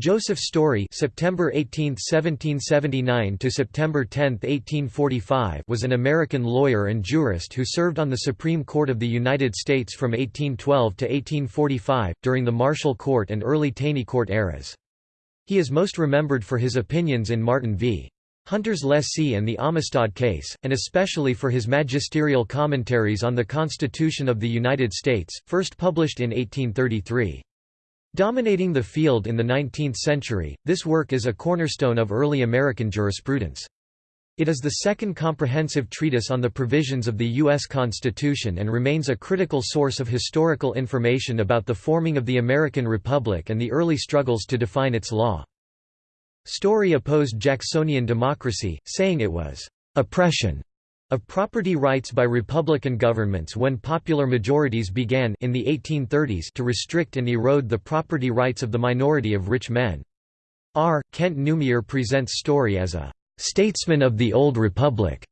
Joseph Story September 18, 1779 to September 10, 1845 was an American lawyer and jurist who served on the Supreme Court of the United States from 1812 to 1845, during the Marshall Court and early Taney Court eras. He is most remembered for his opinions in Martin v. Hunter's Lessee and the Amistad case, and especially for his magisterial commentaries on the Constitution of the United States, first published in 1833. Dominating the field in the 19th century, this work is a cornerstone of early American jurisprudence. It is the second comprehensive treatise on the provisions of the U.S. Constitution and remains a critical source of historical information about the forming of the American Republic and the early struggles to define its law. Story opposed Jacksonian democracy, saying it was oppression of property rights by Republican governments when popular majorities began in the 1830s to restrict and erode the property rights of the minority of rich men. R. Kent Newmyer presents Story as a «statesman of the Old Republic»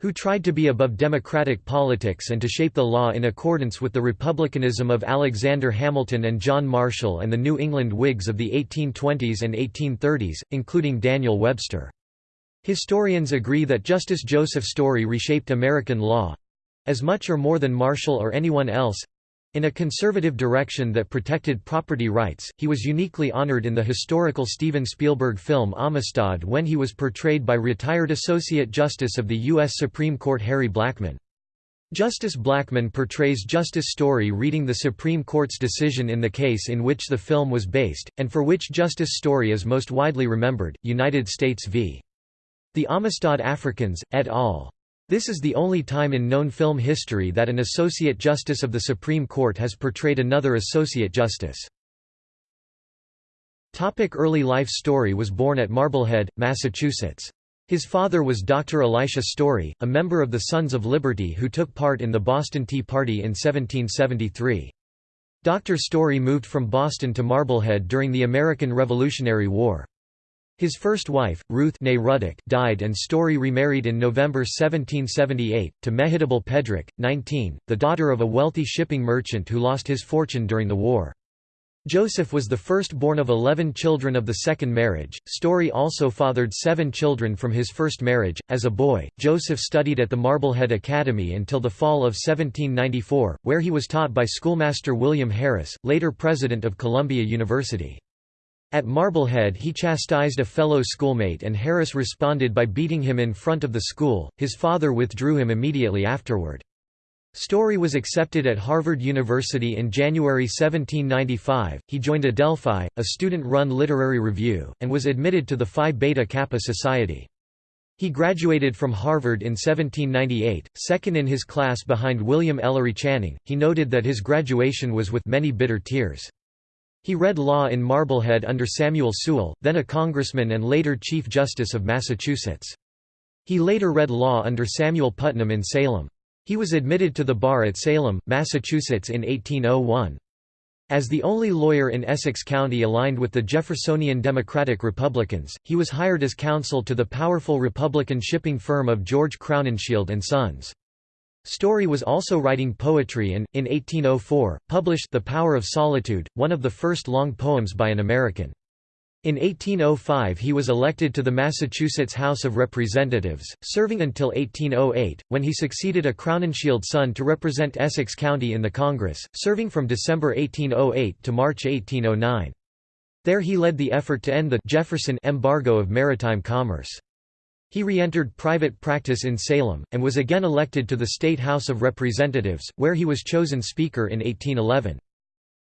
who tried to be above democratic politics and to shape the law in accordance with the republicanism of Alexander Hamilton and John Marshall and the New England Whigs of the 1820s and 1830s, including Daniel Webster. Historians agree that Justice Joseph Story reshaped American law—as much or more than Marshall or anyone else—in a conservative direction that protected property rights. He was uniquely honored in the historical Steven Spielberg film Amistad when he was portrayed by retired Associate Justice of the U.S. Supreme Court Harry Blackmun. Justice Blackmun portrays Justice Story reading the Supreme Court's decision in the case in which the film was based, and for which Justice Story is most widely remembered, United States v. The Amistad Africans, et al. This is the only time in known film history that an Associate Justice of the Supreme Court has portrayed another Associate Justice. Topic early life Story was born at Marblehead, Massachusetts. His father was Dr. Elisha Story, a member of the Sons of Liberty who took part in the Boston Tea Party in 1773. Dr. Story moved from Boston to Marblehead during the American Revolutionary War. His first wife, Ruth Ruddock, died and Story remarried in November 1778, to Mehitable Pedrick, 19, the daughter of a wealthy shipping merchant who lost his fortune during the war. Joseph was the firstborn of eleven children of the second marriage. Story also fathered seven children from his first marriage. As a boy, Joseph studied at the Marblehead Academy until the fall of 1794, where he was taught by schoolmaster William Harris, later president of Columbia University. At Marblehead he chastised a fellow schoolmate and Harris responded by beating him in front of the school, his father withdrew him immediately afterward. Story was accepted at Harvard University in January 1795, he joined Adelphi, a student-run literary review, and was admitted to the Phi Beta Kappa Society. He graduated from Harvard in 1798, second in his class behind William Ellery Channing. He noted that his graduation was with many bitter tears. He read law in Marblehead under Samuel Sewall, then a congressman and later Chief Justice of Massachusetts. He later read law under Samuel Putnam in Salem. He was admitted to the bar at Salem, Massachusetts in 1801. As the only lawyer in Essex County aligned with the Jeffersonian Democratic Republicans, he was hired as counsel to the powerful Republican shipping firm of George Crowninshield and Sons. Story was also writing poetry and, in 1804, published The Power of Solitude, one of the first long poems by an American. In 1805 he was elected to the Massachusetts House of Representatives, serving until 1808, when he succeeded a Crowninshield son to represent Essex County in the Congress, serving from December 1808 to March 1809. There he led the effort to end the Jefferson embargo of maritime commerce. He re-entered private practice in Salem, and was again elected to the State House of Representatives, where he was chosen Speaker in 1811.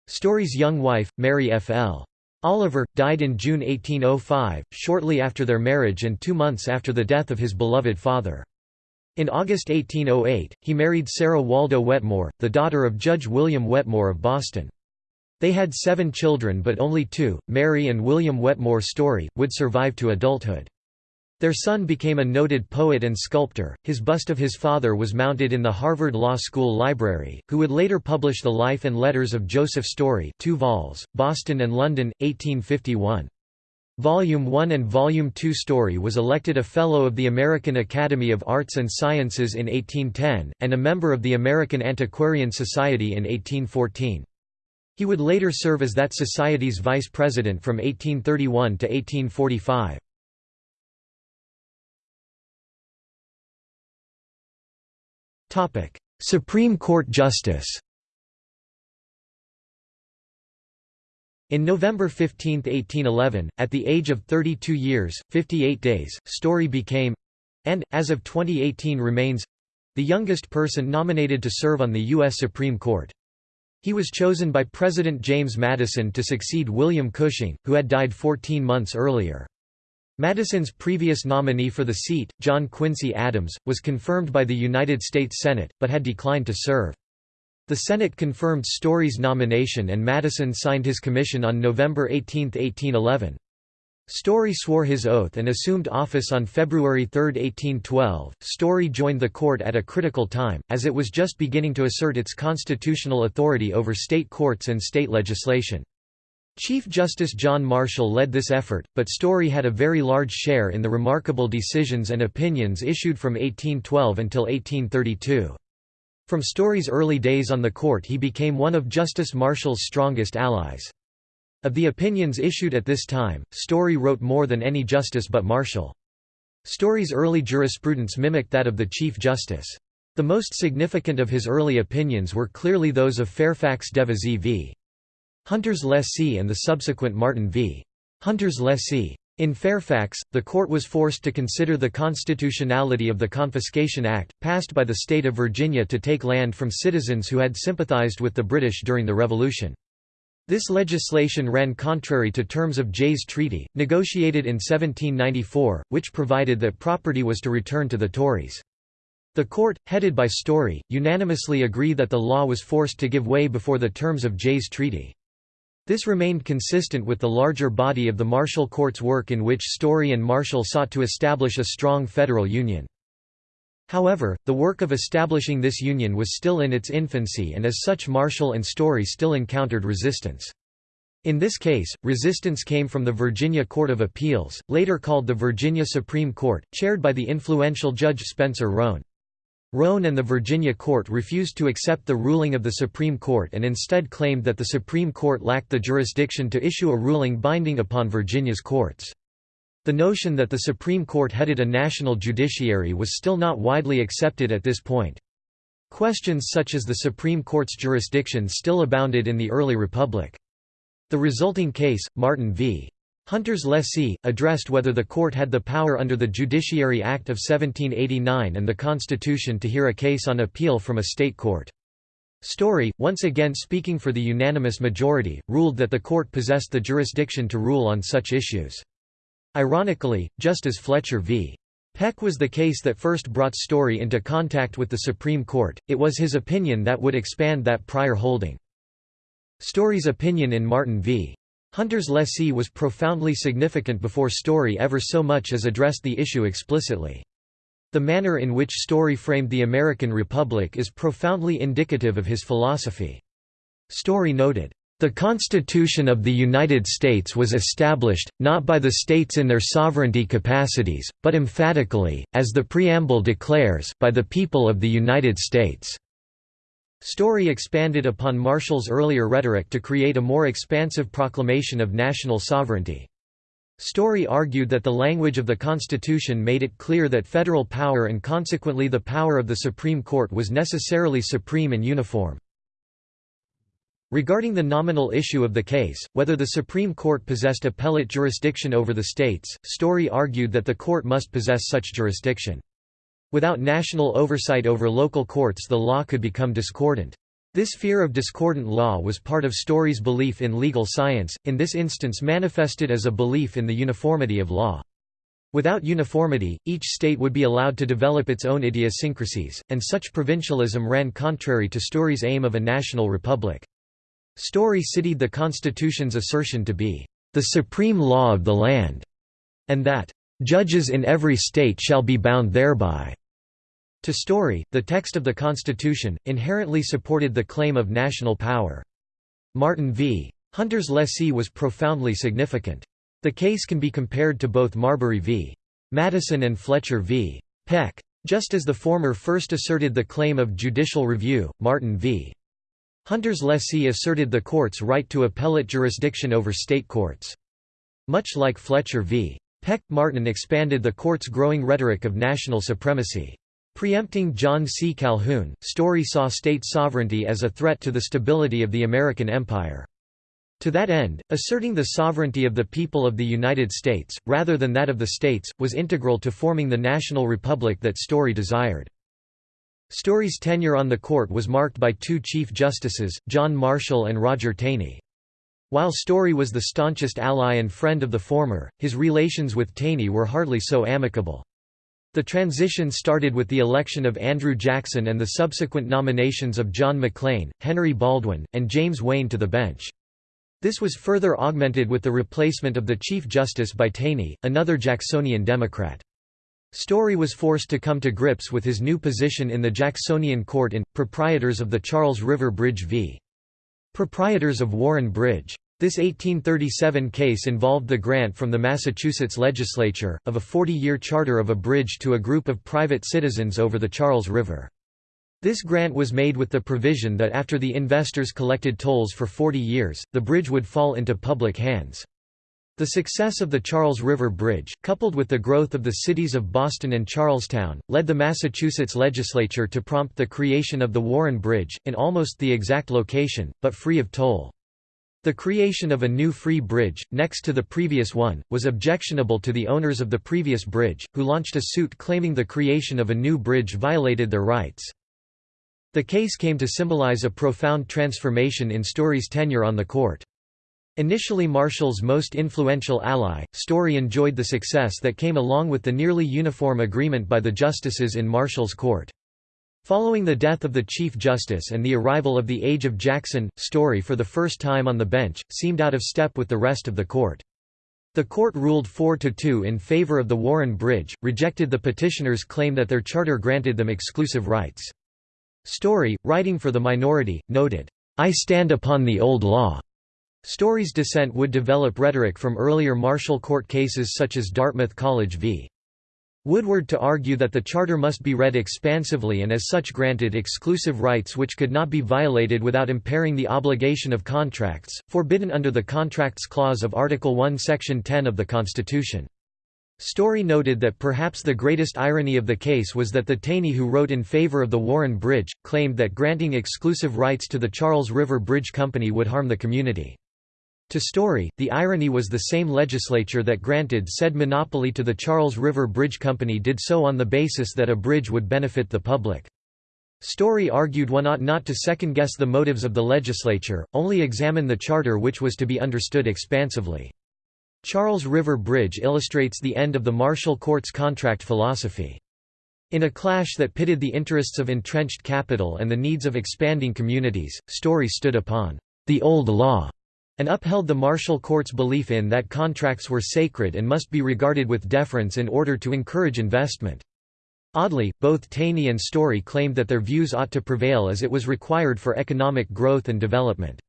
Story's young wife, Mary F. L. Oliver, died in June 1805, shortly after their marriage and two months after the death of his beloved father. In August 1808, he married Sarah Waldo Wetmore, the daughter of Judge William Wetmore of Boston. They had seven children but only two, Mary and William Wetmore Story, would survive to adulthood. Their son became a noted poet and sculptor. His bust of his father was mounted in the Harvard Law School library, who would later publish The Life and Letters of Joseph Story, 2 vols, Boston and London, 1851. Volume 1 and Volume 2 Story was elected a Fellow of the American Academy of Arts and Sciences in 1810, and a member of the American Antiquarian Society in 1814. He would later serve as that society's vice president from 1831 to 1845. Supreme Court Justice In November 15, 1811, at the age of 32 years, 58 days, Story became—and, as of 2018 remains—the youngest person nominated to serve on the U.S. Supreme Court. He was chosen by President James Madison to succeed William Cushing, who had died 14 months earlier. Madison's previous nominee for the seat, John Quincy Adams, was confirmed by the United States Senate, but had declined to serve. The Senate confirmed Story's nomination and Madison signed his commission on November 18, 1811. Story swore his oath and assumed office on February 3, 1812. Story joined the court at a critical time, as it was just beginning to assert its constitutional authority over state courts and state legislation. Chief Justice John Marshall led this effort, but Story had a very large share in the remarkable decisions and opinions issued from 1812 until 1832. From Story's early days on the court he became one of Justice Marshall's strongest allies. Of the opinions issued at this time, Story wrote more than any justice but Marshall. Story's early jurisprudence mimicked that of the Chief Justice. The most significant of his early opinions were clearly those of Fairfax's Devisee v. Hunter's lessee and the subsequent Martin v. Hunter's lessee. In Fairfax, the court was forced to consider the constitutionality of the Confiscation Act, passed by the state of Virginia to take land from citizens who had sympathized with the British during the Revolution. This legislation ran contrary to terms of Jay's Treaty, negotiated in 1794, which provided that property was to return to the Tories. The court, headed by Story, unanimously agreed that the law was forced to give way before the terms of Jay's Treaty. This remained consistent with the larger body of the Marshall Court's work in which Story and Marshall sought to establish a strong federal union. However, the work of establishing this union was still in its infancy and as such Marshall and Story still encountered resistance. In this case, resistance came from the Virginia Court of Appeals, later called the Virginia Supreme Court, chaired by the influential Judge Spencer Roane. Roane and the Virginia court refused to accept the ruling of the Supreme Court and instead claimed that the Supreme Court lacked the jurisdiction to issue a ruling binding upon Virginia's courts. The notion that the Supreme Court headed a national judiciary was still not widely accepted at this point. Questions such as the Supreme Court's jurisdiction still abounded in the early republic. The resulting case, Martin v. Hunter's lessee, addressed whether the court had the power under the Judiciary Act of 1789 and the Constitution to hear a case on appeal from a state court. Story, once again speaking for the unanimous majority, ruled that the court possessed the jurisdiction to rule on such issues. Ironically, just as Fletcher v. Peck was the case that first brought Story into contact with the Supreme Court, it was his opinion that would expand that prior holding. Story's opinion in Martin v. Hunter's lessee was profoundly significant before Story ever so much as addressed the issue explicitly. The manner in which Story framed the American Republic is profoundly indicative of his philosophy. Story noted, "...the Constitution of the United States was established, not by the states in their sovereignty capacities, but emphatically, as the preamble declares, by the people of the United States." Story expanded upon Marshall's earlier rhetoric to create a more expansive proclamation of national sovereignty. Story argued that the language of the Constitution made it clear that federal power and consequently the power of the Supreme Court was necessarily supreme and uniform. Regarding the nominal issue of the case, whether the Supreme Court possessed appellate jurisdiction over the states, Story argued that the court must possess such jurisdiction. Without national oversight over local courts the law could become discordant. This fear of discordant law was part of Story's belief in legal science, in this instance manifested as a belief in the uniformity of law. Without uniformity, each state would be allowed to develop its own idiosyncrasies, and such provincialism ran contrary to Story's aim of a national republic. Story cited the Constitution's assertion to be, "...the supreme law of the land", and that, "...judges in every state shall be bound thereby." To Story, the text of the Constitution, inherently supported the claim of national power. Martin v. Hunter's lessee was profoundly significant. The case can be compared to both Marbury v. Madison and Fletcher v. Peck. Just as the former first asserted the claim of judicial review, Martin v. Hunter's lessee asserted the court's right to appellate jurisdiction over state courts. Much like Fletcher v. Peck, Martin expanded the court's growing rhetoric of national supremacy. Preempting John C. Calhoun, Story saw state sovereignty as a threat to the stability of the American empire. To that end, asserting the sovereignty of the people of the United States, rather than that of the states, was integral to forming the national republic that Story desired. Story's tenure on the court was marked by two Chief Justices, John Marshall and Roger Taney. While Story was the staunchest ally and friend of the former, his relations with Taney were hardly so amicable. The transition started with the election of Andrew Jackson and the subsequent nominations of John McLean, Henry Baldwin, and James Wayne to the bench. This was further augmented with the replacement of the Chief Justice by Taney, another Jacksonian Democrat. Story was forced to come to grips with his new position in the Jacksonian court in, Proprietors of the Charles River Bridge v. Proprietors of Warren Bridge. This 1837 case involved the grant from the Massachusetts legislature, of a 40-year charter of a bridge to a group of private citizens over the Charles River. This grant was made with the provision that after the investors collected tolls for 40 years, the bridge would fall into public hands. The success of the Charles River Bridge, coupled with the growth of the cities of Boston and Charlestown, led the Massachusetts legislature to prompt the creation of the Warren Bridge, in almost the exact location, but free of toll. The creation of a new free bridge, next to the previous one, was objectionable to the owners of the previous bridge, who launched a suit claiming the creation of a new bridge violated their rights. The case came to symbolize a profound transformation in Story's tenure on the court. Initially Marshall's most influential ally, Story enjoyed the success that came along with the nearly uniform agreement by the justices in Marshall's court. Following the death of the Chief Justice and the arrival of the Age of Jackson, Story for the first time on the bench, seemed out of step with the rest of the court. The court ruled 4–2 in favor of the Warren Bridge, rejected the petitioners' claim that their charter granted them exclusive rights. Story, writing for the minority, noted, "'I stand upon the old law' Story's dissent would develop rhetoric from earlier Marshall Court cases such as Dartmouth College v. Woodward to argue that the charter must be read expansively and as such granted exclusive rights which could not be violated without impairing the obligation of contracts, forbidden under the Contracts Clause of Article 1 Section 10 of the Constitution. Story noted that perhaps the greatest irony of the case was that the Taney who wrote in favor of the Warren Bridge, claimed that granting exclusive rights to the Charles River Bridge Company would harm the community. To Story, the irony was the same legislature that granted said monopoly to the Charles River Bridge Company did so on the basis that a bridge would benefit the public. Story argued one ought not to second-guess the motives of the legislature, only examine the charter which was to be understood expansively. Charles River Bridge illustrates the end of the Marshall Court's contract philosophy. In a clash that pitted the interests of entrenched capital and the needs of expanding communities, Story stood upon the old law and upheld the Marshall Court's belief in that contracts were sacred and must be regarded with deference in order to encourage investment. Oddly, both Taney and Story claimed that their views ought to prevail as it was required for economic growth and development.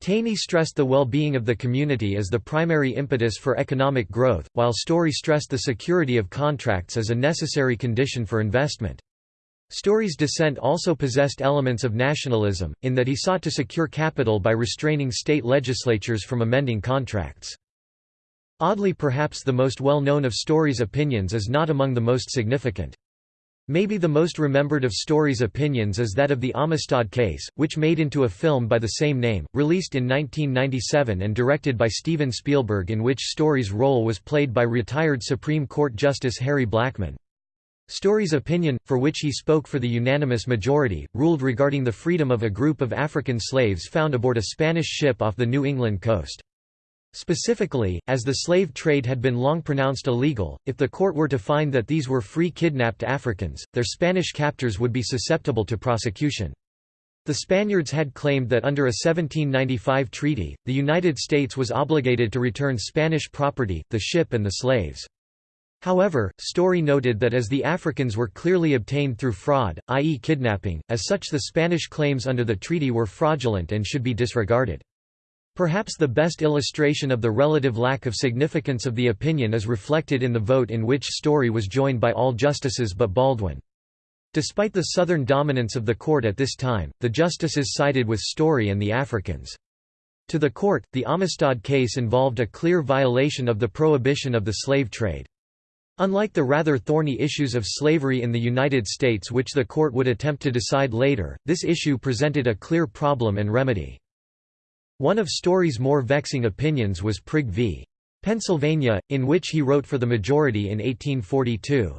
Taney stressed the well-being of the community as the primary impetus for economic growth, while Story stressed the security of contracts as a necessary condition for investment. Story's dissent also possessed elements of nationalism, in that he sought to secure capital by restraining state legislatures from amending contracts. Oddly perhaps the most well-known of Story's opinions is not among the most significant. Maybe the most remembered of Story's opinions is that of the Amistad case, which made into a film by the same name, released in 1997 and directed by Steven Spielberg in which Story's role was played by retired Supreme Court Justice Harry Blackmun. Story's opinion, for which he spoke for the unanimous majority, ruled regarding the freedom of a group of African slaves found aboard a Spanish ship off the New England coast. Specifically, as the slave trade had been long pronounced illegal, if the court were to find that these were free kidnapped Africans, their Spanish captors would be susceptible to prosecution. The Spaniards had claimed that under a 1795 treaty, the United States was obligated to return Spanish property, the ship and the slaves. However, Story noted that as the Africans were clearly obtained through fraud, i.e. kidnapping, as such the Spanish claims under the treaty were fraudulent and should be disregarded. Perhaps the best illustration of the relative lack of significance of the opinion is reflected in the vote in which Story was joined by all justices but Baldwin. Despite the Southern dominance of the court at this time, the justices sided with Story and the Africans. To the court, the Amistad case involved a clear violation of the prohibition of the slave trade. Unlike the rather thorny issues of slavery in the United States which the court would attempt to decide later, this issue presented a clear problem and remedy. One of Story's more vexing opinions was Prigg v. Pennsylvania, in which he wrote for the majority in 1842.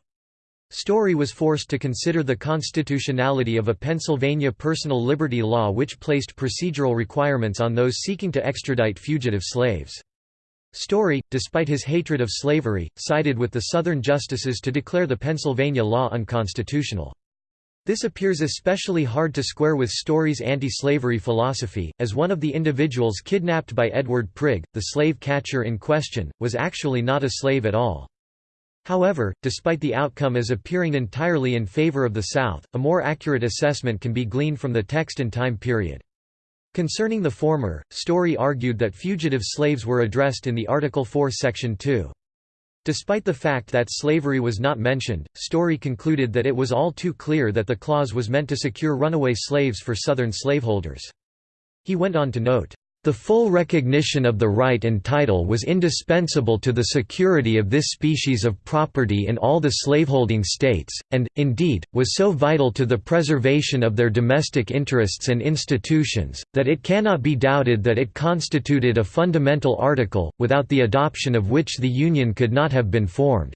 Story was forced to consider the constitutionality of a Pennsylvania personal liberty law which placed procedural requirements on those seeking to extradite fugitive slaves. Story, despite his hatred of slavery, sided with the Southern justices to declare the Pennsylvania law unconstitutional. This appears especially hard to square with Story's anti-slavery philosophy, as one of the individuals kidnapped by Edward Prigg, the slave catcher in question, was actually not a slave at all. However, despite the outcome as appearing entirely in favor of the South, a more accurate assessment can be gleaned from the text and time period. Concerning the former, Story argued that fugitive slaves were addressed in the Article 4 Section 2. Despite the fact that slavery was not mentioned, Story concluded that it was all too clear that the clause was meant to secure runaway slaves for Southern slaveholders. He went on to note, the full recognition of the right and title was indispensable to the security of this species of property in all the slaveholding states, and, indeed, was so vital to the preservation of their domestic interests and institutions, that it cannot be doubted that it constituted a fundamental article, without the adoption of which the Union could not have been formed.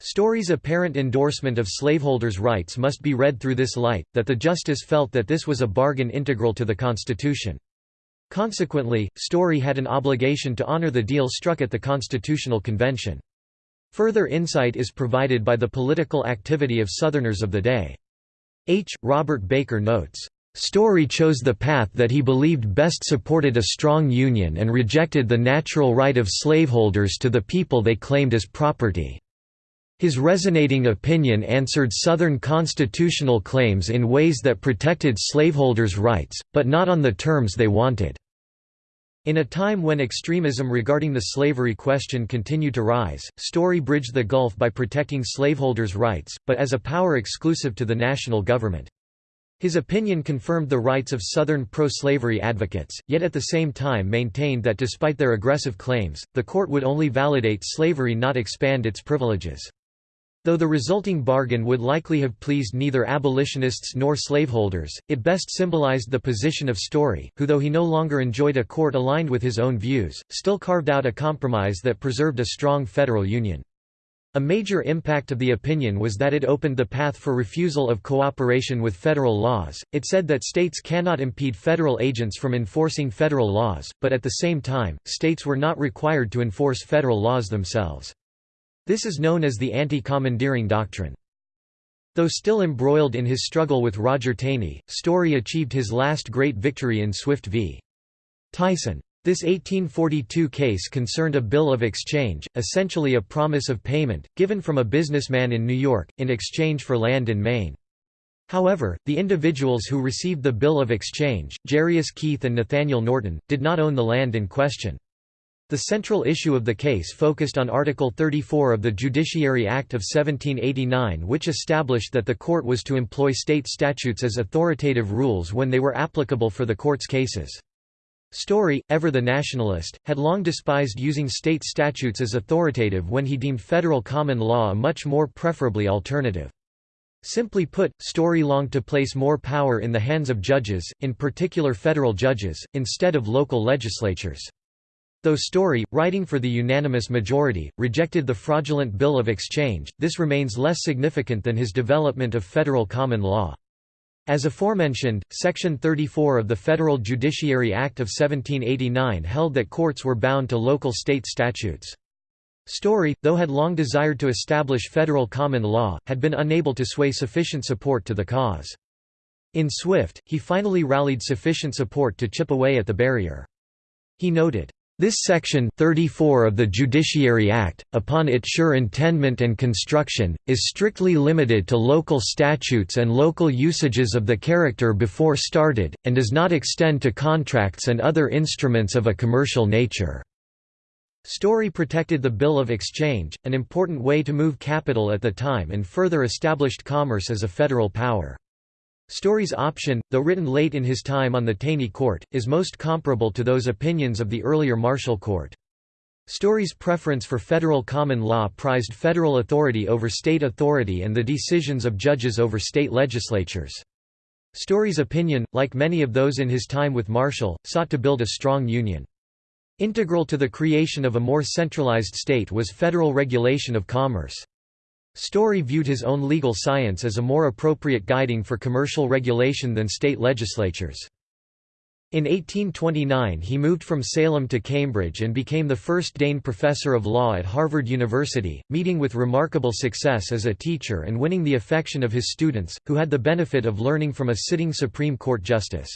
Story's apparent endorsement of slaveholders' rights must be read through this light, that the justice felt that this was a bargain integral to the Constitution. Consequently, Story had an obligation to honor the deal struck at the Constitutional Convention. Further insight is provided by the political activity of Southerners of the day. H. Robert Baker notes, Story chose the path that he believed best supported a strong union and rejected the natural right of slaveholders to the people they claimed as property. His resonating opinion answered Southern constitutional claims in ways that protected slaveholders' rights, but not on the terms they wanted. In a time when extremism regarding the slavery question continued to rise, Story bridged the gulf by protecting slaveholders' rights, but as a power exclusive to the national government. His opinion confirmed the rights of Southern pro-slavery advocates, yet at the same time maintained that despite their aggressive claims, the court would only validate slavery not expand its privileges. Though the resulting bargain would likely have pleased neither abolitionists nor slaveholders, it best symbolized the position of Story, who though he no longer enjoyed a court aligned with his own views, still carved out a compromise that preserved a strong federal union. A major impact of the opinion was that it opened the path for refusal of cooperation with federal laws. It said that states cannot impede federal agents from enforcing federal laws, but at the same time, states were not required to enforce federal laws themselves. This is known as the anti-commandeering doctrine. Though still embroiled in his struggle with Roger Taney, Story achieved his last great victory in Swift v. Tyson. This 1842 case concerned a bill of exchange, essentially a promise of payment, given from a businessman in New York, in exchange for land in Maine. However, the individuals who received the bill of exchange, Jarius Keith and Nathaniel Norton, did not own the land in question. The central issue of the case focused on Article 34 of the Judiciary Act of 1789 which established that the court was to employ state statutes as authoritative rules when they were applicable for the court's cases. Story, ever the nationalist, had long despised using state statutes as authoritative when he deemed federal common law a much more preferably alternative. Simply put, Story longed to place more power in the hands of judges, in particular federal judges, instead of local legislatures. Though Story, writing for the unanimous majority, rejected the fraudulent Bill of Exchange, this remains less significant than his development of federal common law. As aforementioned, Section 34 of the Federal Judiciary Act of 1789 held that courts were bound to local state statutes. Story, though had long desired to establish federal common law, had been unable to sway sufficient support to the cause. In Swift, he finally rallied sufficient support to chip away at the barrier. He noted, this section 34 of the Judiciary Act, upon its sure intendment and construction, is strictly limited to local statutes and local usages of the character before started, and does not extend to contracts and other instruments of a commercial nature. Story protected the Bill of Exchange, an important way to move capital at the time and further established commerce as a federal power. Story's option, though written late in his time on the Taney Court, is most comparable to those opinions of the earlier Marshall Court. Story's preference for federal common law prized federal authority over state authority and the decisions of judges over state legislatures. Story's opinion, like many of those in his time with Marshall, sought to build a strong union. Integral to the creation of a more centralized state was federal regulation of commerce. Story viewed his own legal science as a more appropriate guiding for commercial regulation than state legislatures. In 1829 he moved from Salem to Cambridge and became the first Dane professor of law at Harvard University, meeting with remarkable success as a teacher and winning the affection of his students, who had the benefit of learning from a sitting Supreme Court justice.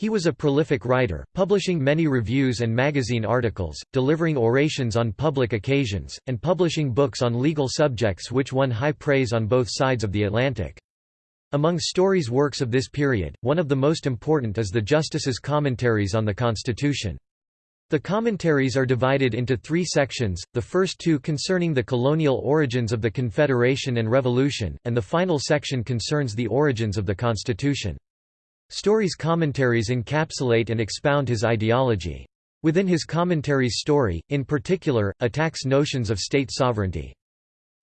He was a prolific writer, publishing many reviews and magazine articles, delivering orations on public occasions, and publishing books on legal subjects which won high praise on both sides of the Atlantic. Among Story's works of this period, one of the most important is the Justices' Commentaries on the Constitution. The commentaries are divided into three sections, the first two concerning the colonial origins of the Confederation and Revolution, and the final section concerns the origins of the Constitution. Story's commentaries encapsulate and expound his ideology. Within his commentaries Story, in particular, attacks notions of state sovereignty.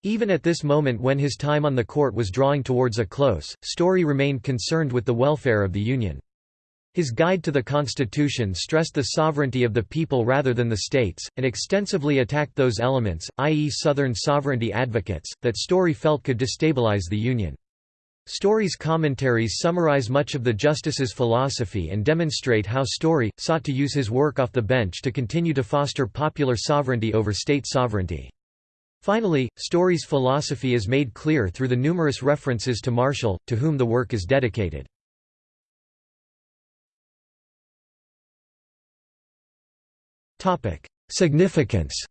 Even at this moment when his time on the court was drawing towards a close, Story remained concerned with the welfare of the Union. His Guide to the Constitution stressed the sovereignty of the people rather than the states, and extensively attacked those elements, i.e. Southern sovereignty advocates, that Story felt could destabilize the Union. Story's commentaries summarize much of the justice's philosophy and demonstrate how Story, sought to use his work off the bench to continue to foster popular sovereignty over state sovereignty. Finally, Story's philosophy is made clear through the numerous references to Marshall, to whom the work is dedicated. Significance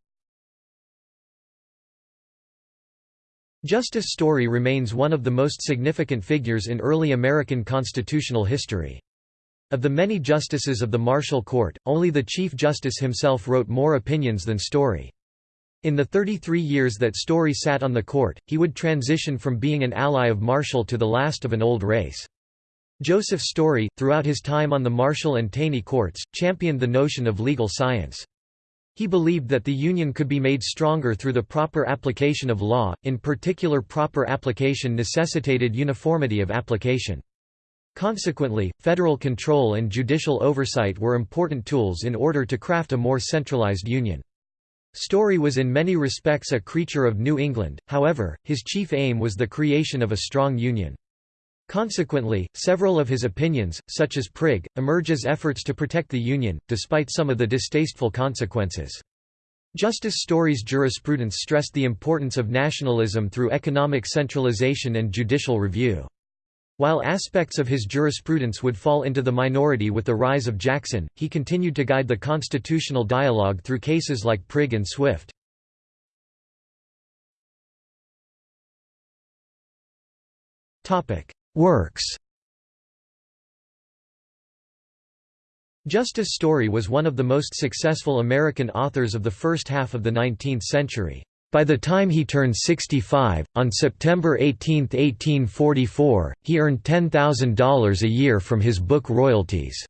Justice Story remains one of the most significant figures in early American constitutional history. Of the many justices of the Marshall Court, only the Chief Justice himself wrote more opinions than Story. In the 33 years that Story sat on the court, he would transition from being an ally of Marshall to the last of an old race. Joseph Story, throughout his time on the Marshall and Taney courts, championed the notion of legal science. He believed that the Union could be made stronger through the proper application of law, in particular proper application necessitated uniformity of application. Consequently, federal control and judicial oversight were important tools in order to craft a more centralized Union. Story was in many respects a creature of New England, however, his chief aim was the creation of a strong Union. Consequently, several of his opinions, such as Prigg, emerge as efforts to protect the Union, despite some of the distasteful consequences. Justice Story's jurisprudence stressed the importance of nationalism through economic centralization and judicial review. While aspects of his jurisprudence would fall into the minority with the rise of Jackson, he continued to guide the constitutional dialogue through cases like Prigg and Swift. Works Justice Story was one of the most successful American authors of the first half of the 19th century. By the time he turned 65, on September 18, 1844, he earned $10,000 a year from his book royalties.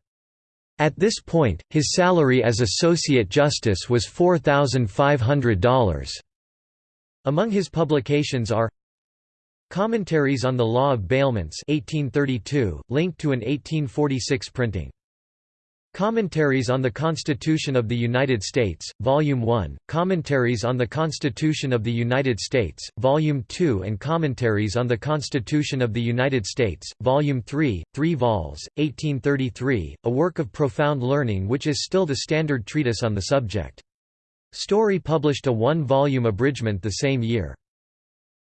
At this point, his salary as Associate Justice was $4,500. Among his publications are Commentaries on the Law of Bailments 1832, linked to an 1846 printing. Commentaries on the Constitution of the United States, Volume 1, Commentaries on the Constitution of the United States, Volume 2 and Commentaries on the Constitution of the United States, Volume 3, 3 vols, 1833, a work of profound learning which is still the standard treatise on the subject. Story published a one-volume abridgment the same year.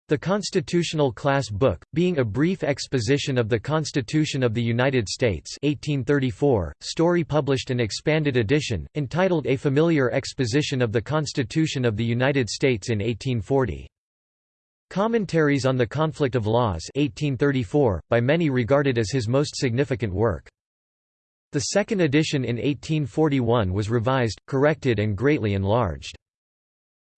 The Constitutional Class Book, being a brief exposition of the Constitution of the United States 1834, Story published an expanded edition, entitled A Familiar Exposition of the Constitution of the United States in 1840. Commentaries on the Conflict of Laws 1834, by many regarded as his most significant work. The second edition in 1841 was revised, corrected and greatly enlarged.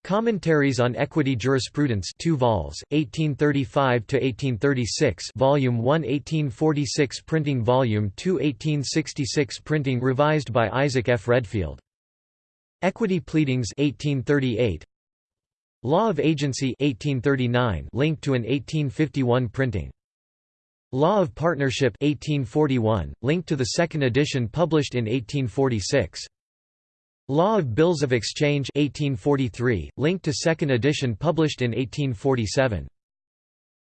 Commentaries on Equity Jurisprudence 2 vols, 1835–1836 Volume 1 1846 printing Volume 2 1866 printing revised by Isaac F. Redfield. Equity Pleadings 1838 Law of Agency 1839 linked to an 1851 printing. Law of Partnership 1841 linked to the second edition published in 1846. Law of Bills of Exchange 1843, linked to second edition published in 1847.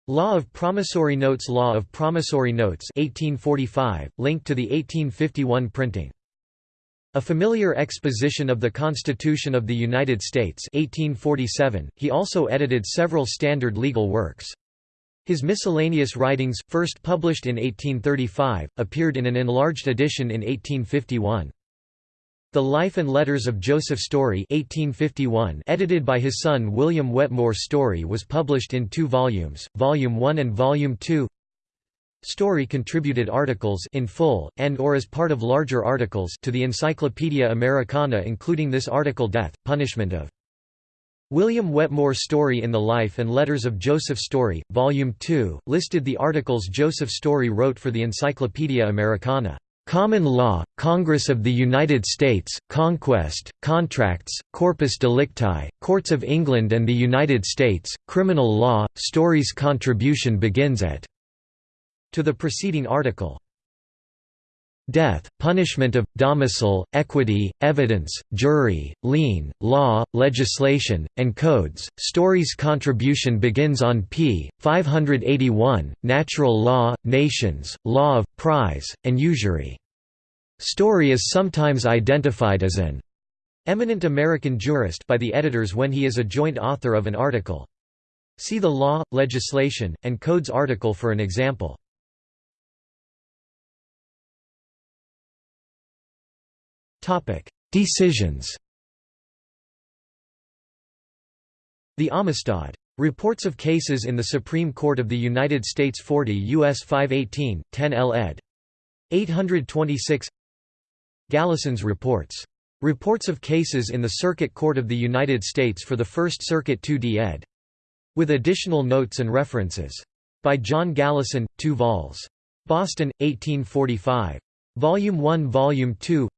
Law of Promissory Notes Law of Promissory Notes 1845, linked to the 1851 printing. A Familiar Exposition of the Constitution of the United States 1847, he also edited several standard legal works. His miscellaneous writings, first published in 1835, appeared in an enlarged edition in 1851. The Life and Letters of Joseph Story 1851 edited by his son William Wetmore Story was published in two volumes, Volume 1 and Volume 2 Story contributed articles in full, and or as part of larger articles to the Encyclopaedia Americana including this article Death, Punishment of William Wetmore Story in the Life and Letters of Joseph Story, Volume 2, listed the articles Joseph Story wrote for the Encyclopaedia Americana. Common Law, Congress of the United States, Conquest, Contracts, Corpus Delicti, Courts of England and the United States, Criminal Law, Story's contribution begins at to the preceding article. Death, punishment of, domicile, equity, evidence, jury, lien, law, legislation, and codes. Story's contribution begins on p. 581, Natural Law, Nations, Law of, Prize, and Usury. Story is sometimes identified as an eminent American jurist by the editors when he is a joint author of an article. See the Law, Legislation, and Codes article for an example. Decisions The Amistad. Reports of Cases in the Supreme Court of the United States 40 U.S. 518, 10 L. ed. 826 Gallison's Reports. Reports of Cases in the Circuit Court of the United States for the First Circuit 2d ed. With additional notes and references. By John Gallison, 2 vols. Boston, 1845. Volume 1 Volume 2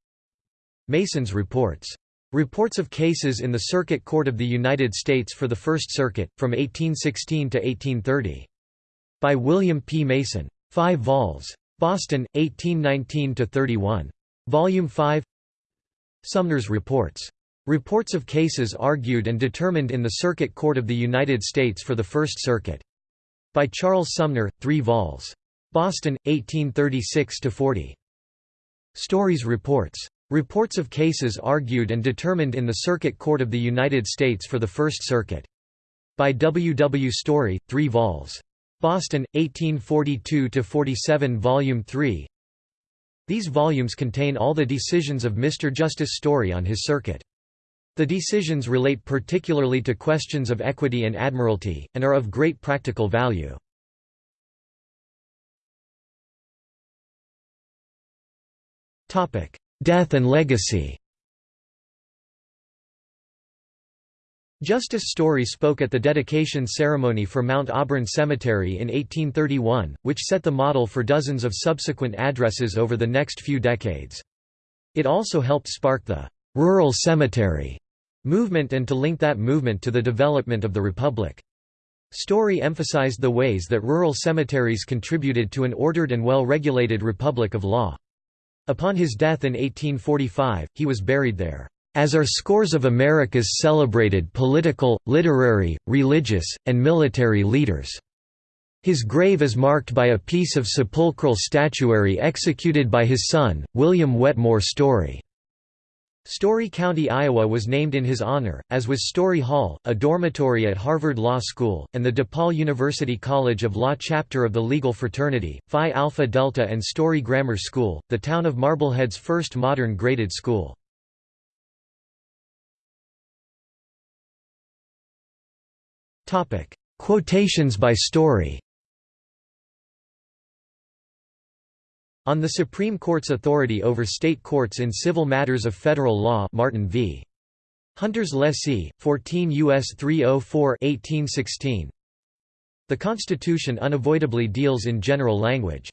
Mason's Reports. Reports of cases in the Circuit Court of the United States for the First Circuit, from 1816 to 1830. By William P. Mason. 5 vols. Boston, 1819–31. Volume 5 Sumner's Reports. Reports of cases argued and determined in the Circuit Court of the United States for the First Circuit. By Charles Sumner, 3 vols. Boston, 1836–40. Story's Reports. Reports of cases argued and determined in the Circuit Court of the United States for the First Circuit. By W. W. Story, 3 vols. Boston, 1842–47 Volume 3 These volumes contain all the decisions of Mr. Justice Story on his circuit. The decisions relate particularly to questions of equity and admiralty, and are of great practical value. Death and legacy Justice Story spoke at the dedication ceremony for Mount Auburn Cemetery in 1831, which set the model for dozens of subsequent addresses over the next few decades. It also helped spark the «rural cemetery» movement and to link that movement to the development of the Republic. Story emphasized the ways that rural cemeteries contributed to an ordered and well-regulated republic of law. Upon his death in 1845, he was buried there, "...as are scores of America's celebrated political, literary, religious, and military leaders." His grave is marked by a piece of sepulchral statuary executed by his son, William Wetmore Story. Story County, Iowa was named in his honor, as was Story Hall, a dormitory at Harvard Law School, and the DePaul University College of Law chapter of the legal fraternity, Phi Alpha Delta and Story Grammar School, the town of Marblehead's first modern graded school. Quotations by Story On the Supreme Court's authority over state courts in civil matters of federal law Martin v. Hunter's Lessee, 14 U.S. 304 1816. The Constitution unavoidably deals in general language.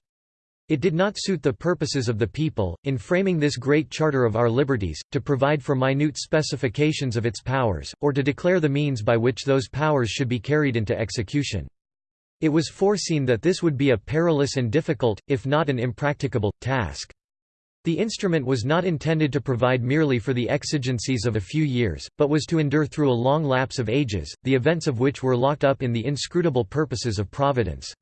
It did not suit the purposes of the people, in framing this great charter of our liberties, to provide for minute specifications of its powers, or to declare the means by which those powers should be carried into execution. It was foreseen that this would be a perilous and difficult, if not an impracticable, task. The instrument was not intended to provide merely for the exigencies of a few years, but was to endure through a long lapse of ages, the events of which were locked up in the inscrutable purposes of Providence.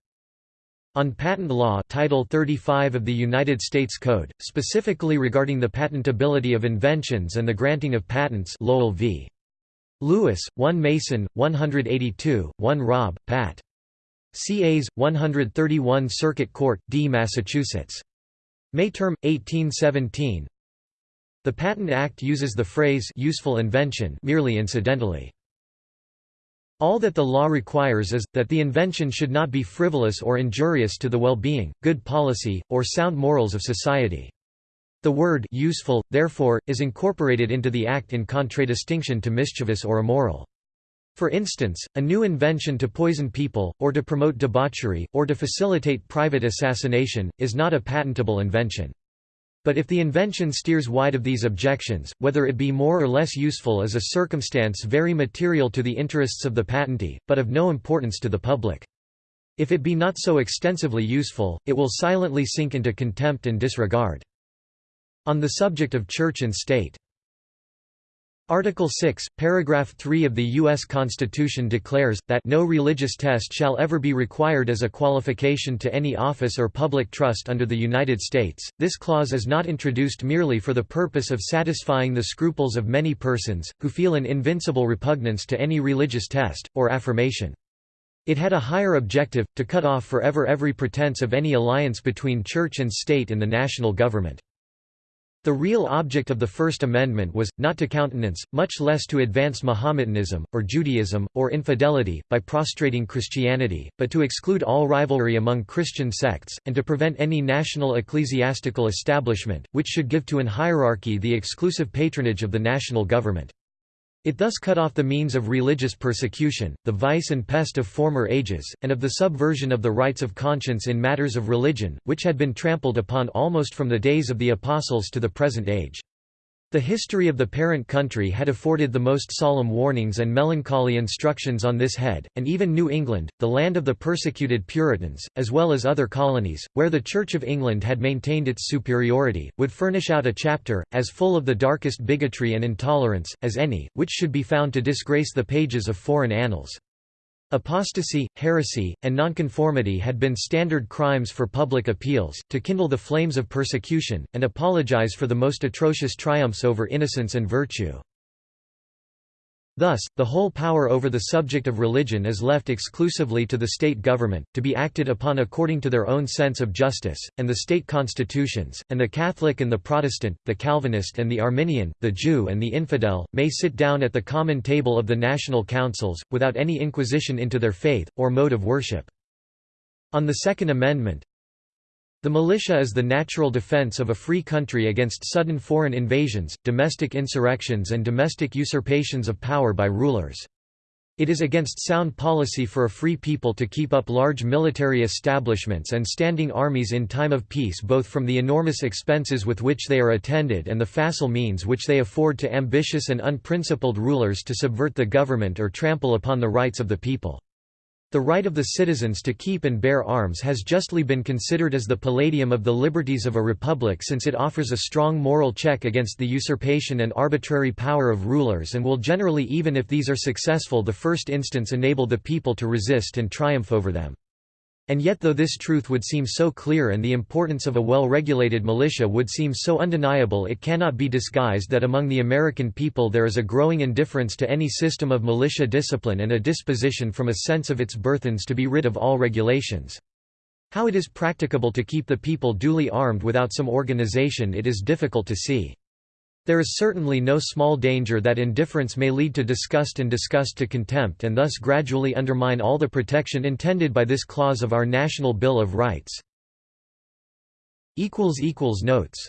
On patent law Title 35 of the United States Code, specifically regarding the patentability of inventions and the granting of patents Lowell v. Lewis, 1 Mason, 182, 1 Robb, Pat. CAs, 131 Circuit Court, D. Massachusetts. May term, 1817 The Patent Act uses the phrase useful invention merely incidentally. All that the law requires is, that the invention should not be frivolous or injurious to the well-being, good policy, or sound morals of society. The word useful, therefore, is incorporated into the Act in contradistinction to mischievous or immoral. For instance, a new invention to poison people, or to promote debauchery, or to facilitate private assassination, is not a patentable invention. But if the invention steers wide of these objections, whether it be more or less useful is a circumstance very material to the interests of the patentee, but of no importance to the public. If it be not so extensively useful, it will silently sink into contempt and disregard. On the subject of church and state Article 6, paragraph 3 of the U.S. Constitution declares, that no religious test shall ever be required as a qualification to any office or public trust under the United States. This clause is not introduced merely for the purpose of satisfying the scruples of many persons, who feel an invincible repugnance to any religious test, or affirmation. It had a higher objective, to cut off forever every pretense of any alliance between church and state in the national government. The real object of the First Amendment was, not to countenance, much less to advance Mahometanism, or Judaism, or infidelity, by prostrating Christianity, but to exclude all rivalry among Christian sects, and to prevent any national ecclesiastical establishment, which should give to an hierarchy the exclusive patronage of the national government. It thus cut off the means of religious persecution, the vice and pest of former ages, and of the subversion of the rights of conscience in matters of religion, which had been trampled upon almost from the days of the Apostles to the present age. The history of the parent country had afforded the most solemn warnings and melancholy instructions on this head, and even New England, the land of the persecuted Puritans, as well as other colonies, where the Church of England had maintained its superiority, would furnish out a chapter, as full of the darkest bigotry and intolerance, as any, which should be found to disgrace the pages of foreign annals. Apostasy, heresy, and nonconformity had been standard crimes for public appeals, to kindle the flames of persecution, and apologize for the most atrocious triumphs over innocence and virtue. Thus, the whole power over the subject of religion is left exclusively to the state government, to be acted upon according to their own sense of justice, and the state constitutions, and the Catholic and the Protestant, the Calvinist and the Arminian, the Jew and the infidel, may sit down at the common table of the national councils, without any inquisition into their faith, or mode of worship. On the Second Amendment, the militia is the natural defense of a free country against sudden foreign invasions, domestic insurrections and domestic usurpations of power by rulers. It is against sound policy for a free people to keep up large military establishments and standing armies in time of peace both from the enormous expenses with which they are attended and the facile means which they afford to ambitious and unprincipled rulers to subvert the government or trample upon the rights of the people. The right of the citizens to keep and bear arms has justly been considered as the palladium of the liberties of a republic since it offers a strong moral check against the usurpation and arbitrary power of rulers and will generally even if these are successful the first instance enable the people to resist and triumph over them. And yet though this truth would seem so clear and the importance of a well-regulated militia would seem so undeniable it cannot be disguised that among the American people there is a growing indifference to any system of militia discipline and a disposition from a sense of its burthens to be rid of all regulations. How it is practicable to keep the people duly armed without some organization it is difficult to see. There is certainly no small danger that indifference may lead to disgust and disgust to contempt and thus gradually undermine all the protection intended by this clause of our National Bill of Rights. Notes